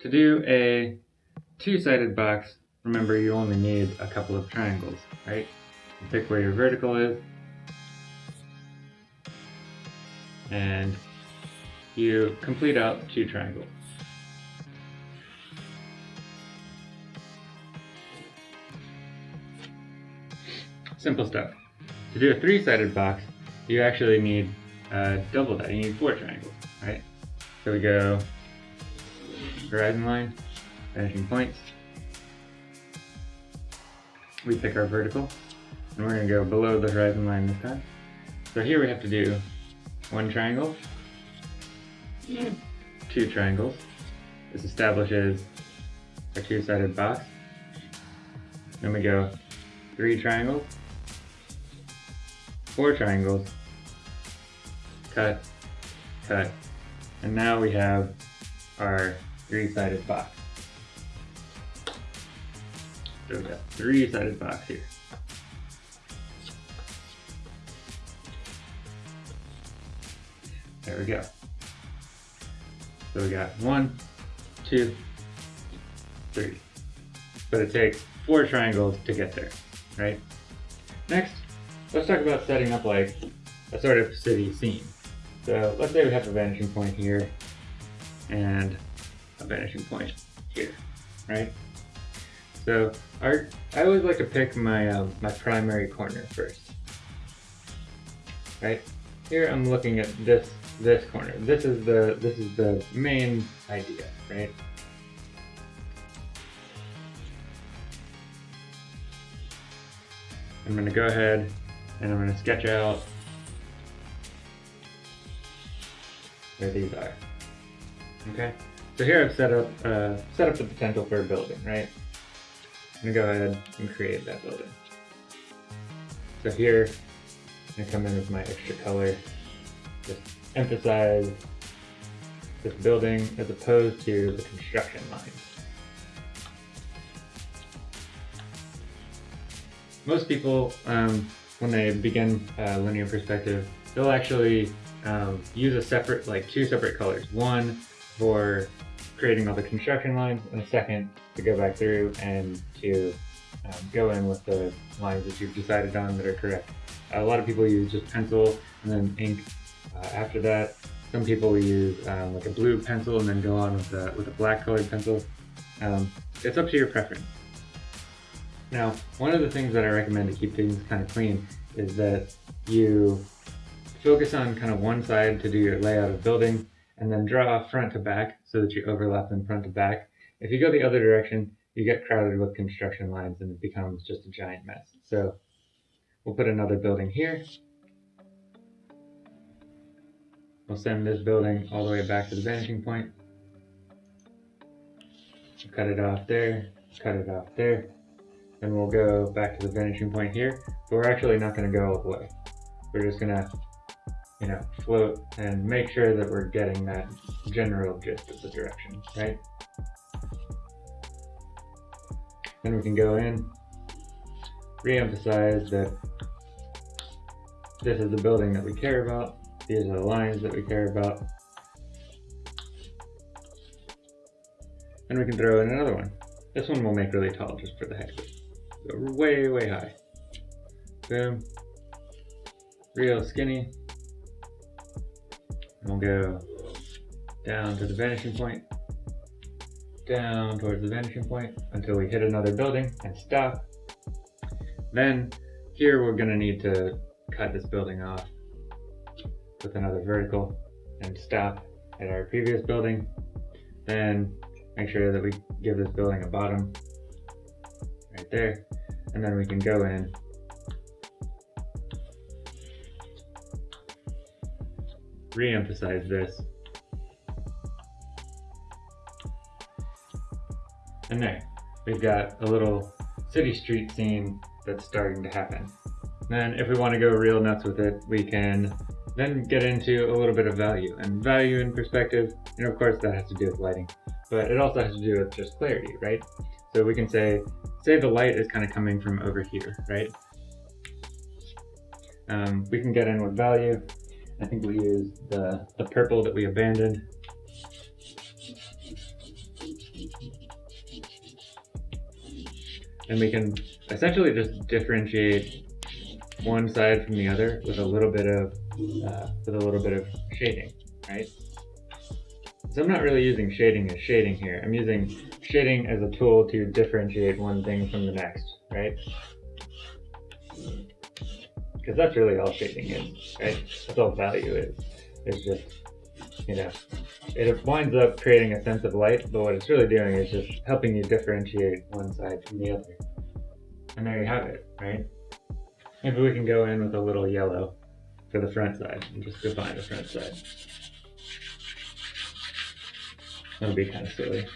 to do a two-sided box, remember you only need a couple of triangles, right? Pick where your vertical is, and you complete out two triangles. Simple stuff. To do a three-sided box, you actually need uh, double that. You need four triangles, right? So we go horizon line, vanishing points. We pick our vertical, and we're going to go below the horizon line this time. So here we have to do one triangle, two triangles. This establishes a two-sided box. Then we go three triangles, four triangles, cut, cut, and now we have our three-sided box. So we got three-sided box here. There we go. So we got one, two, three. But it takes four triangles to get there, right? Next, let's talk about setting up like a sort of city scene. So let's say we have a vanishing point here and a vanishing point here, right? So our, I always like to pick my, um, my primary corner first, right? Here I'm looking at this, this corner. This is the, this is the main idea, right? I'm gonna go ahead and I'm gonna sketch out where these are. Okay, so here I've set up uh, set up the potential for a building, right? I'm gonna go ahead and create that building. So here, I'm gonna come in with my extra color, just emphasize this building as opposed to the construction lines. Most people, um, when they begin uh, linear perspective, they'll actually um, use a separate, like two separate colors. One for creating all the construction lines, and a second to go back through and to um, go in with the lines that you've decided on that are correct. A lot of people use just pencil and then ink uh, after that. Some people will use um, like a blue pencil and then go on with a, with a black colored pencil. Um, it's up to your preference. Now, one of the things that I recommend to keep things kind of clean is that you focus on kind of one side to do your layout of building and then draw front to back so that you overlap them front to back. If you go the other direction, you get crowded with construction lines and it becomes just a giant mess. So we'll put another building here. We'll send this building all the way back to the vanishing point. Cut it off there, cut it off there. Then we'll go back to the vanishing point here, but we're actually not going to go all the way. We're just going to you know, float and make sure that we're getting that general gist of the direction, right? Then we can go in, re-emphasize that this is the building that we care about, these are the lines that we care about. And we can throw in another one. This one we'll make really tall just for the heck of it. Go way, way high. Boom. Real skinny. We'll go down to the vanishing point, down towards the vanishing point until we hit another building and stop. Then here we're gonna need to cut this building off with another vertical and stop at our previous building. Then make sure that we give this building a bottom right there. And then we can go in re-emphasize this. And there, we've got a little city street scene that's starting to happen. Then if we want to go real nuts with it, we can then get into a little bit of value. And value in perspective, and of course that has to do with lighting, but it also has to do with just clarity, right? So we can say, say the light is kind of coming from over here, right? Um, we can get in with value I think we used the, the purple that we abandoned. And we can essentially just differentiate one side from the other with a little bit of uh, with a little bit of shading, right? So I'm not really using shading as shading here. I'm using shading as a tool to differentiate one thing from the next, right? Because that's really all shading is, right? That's all value is. It's just, you know, it winds up creating a sense of light, but what it's really doing is just helping you differentiate one side from the other. And there you have it, right? Maybe we can go in with a little yellow for the front side and just define the front side. That'll be kind of silly.